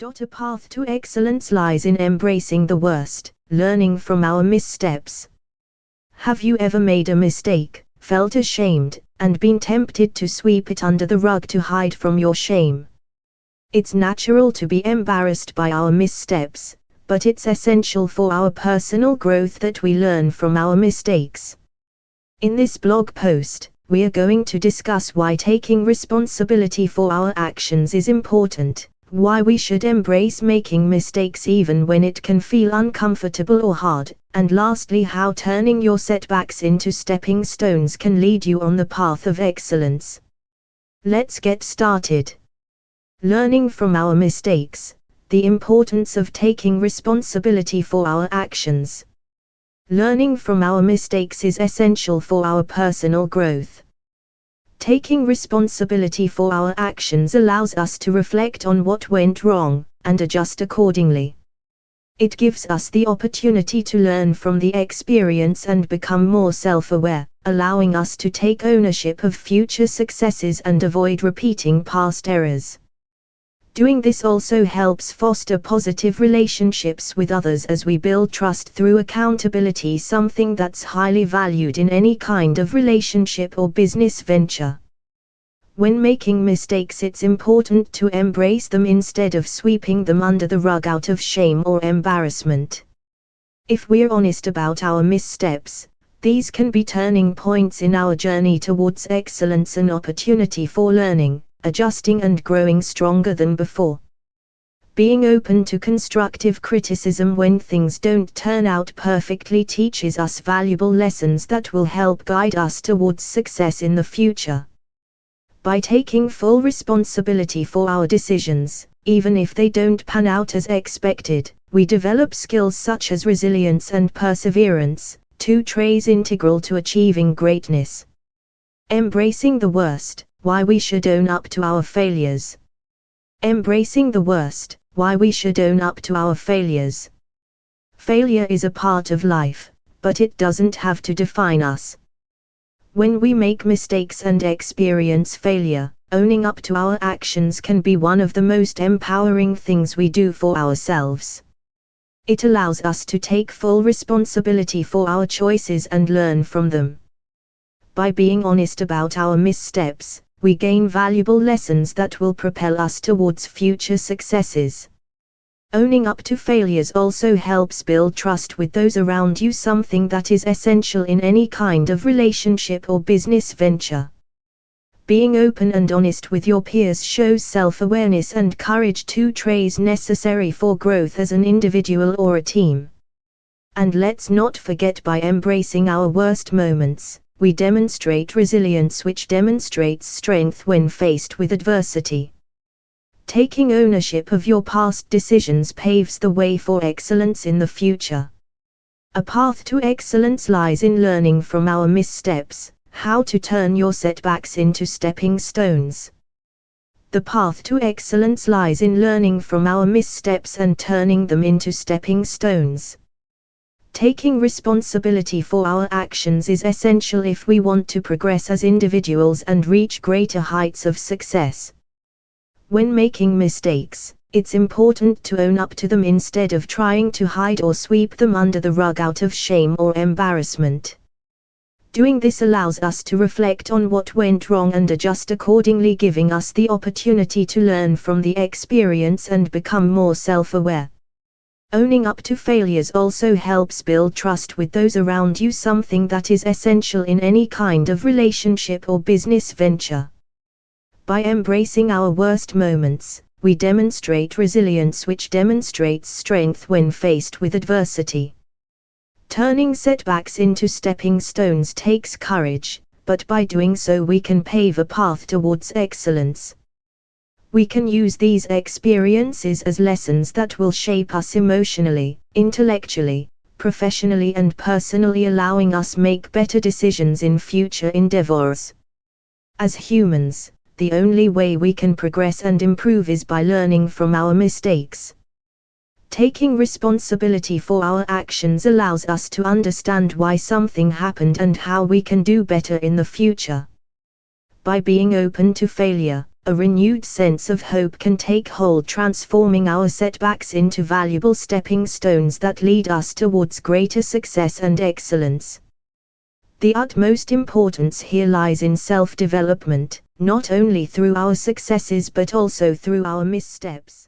A path to excellence lies in embracing the worst, learning from our missteps. Have you ever made a mistake, felt ashamed, and been tempted to sweep it under the rug to hide from your shame? It's natural to be embarrassed by our missteps, but it's essential for our personal growth that we learn from our mistakes. In this blog post, we are going to discuss why taking responsibility for our actions is important, why we should embrace making mistakes even when it can feel uncomfortable or hard, and lastly, how turning your setbacks into stepping stones can lead you on the path of excellence. Let's get started. Learning from our mistakes, the importance of taking responsibility for our actions. Learning from our mistakes is essential for our personal growth. Taking responsibility for our actions allows us to reflect on what went wrong, and adjust accordingly. It gives us the opportunity to learn from the experience and become more self aware, allowing us to take ownership of future successes and avoid repeating past errors. Doing this also helps foster positive relationships with others as we build trust through accountability, something that's highly valued in any kind of relationship or business venture. When making mistakes, it's important to embrace them instead of sweeping them under the rug out of shame or embarrassment. If we're honest about our missteps, these can be turning points in our journey towards excellence and opportunity for learning adjusting and growing stronger than before. Being open to constructive criticism when things don't turn out perfectly teaches us valuable lessons that will help guide us towards success in the future. By taking full responsibility for our decisions, even if they don't pan out as expected, we develop skills such as resilience and perseverance, two traits integral to achieving greatness. Embracing the worst, why we should own up to our failures. Embracing the worst, why we should own up to our failures. Failure is a part of life, but it doesn't have to define us. When we make mistakes and experience failure, owning up to our actions can be one of the most empowering things we do for ourselves. It allows us to take full responsibility for our choices and learn from them. By being honest about our missteps, we gain valuable lessons that will propel us towards future successes. Owning up to failures also helps build trust with those around you, something that is essential in any kind of relationship or business venture. Being open and honest with your peers shows self awareness and courage, two traits necessary for growth as an individual or a team. And let's not forget by embracing our worst moments, we demonstrate resilience which demonstrates strength when faced with adversity. Taking ownership of your past decisions paves the way for excellence in the future. A path to excellence lies in learning from our missteps, how to turn your setbacks into stepping stones. The path to excellence lies in learning from our missteps and turning them into stepping stones. Taking responsibility for our actions is essential if we want to progress as individuals and reach greater heights of success. When making mistakes, it's important to own up to them instead of trying to hide or sweep them under the rug out of shame or embarrassment. Doing this allows us to reflect on what went wrong and adjust accordingly, giving us the opportunity to learn from the experience and become more self aware. Owning up to failures also helps build trust with those around you, something that is essential in any kind of relationship or business venture. By embracing our worst moments, we demonstrate resilience, which demonstrates strength when faced with adversity. Turning setbacks into stepping stones takes courage, but by doing so, we can pave a path towards excellence. We can use these experiences as lessons that will shape us emotionally, intellectually, professionally and personally allowing us make better decisions in future endeavors. As humans, the only way we can progress and improve is by learning from our mistakes. Taking responsibility for our actions allows us to understand why something happened and how we can do better in the future. By being open to failure, a renewed sense of hope can take hold, transforming our setbacks into valuable stepping stones that lead us towards greater success and excellence. The utmost importance here lies in self development, not only through our successes but also through our missteps.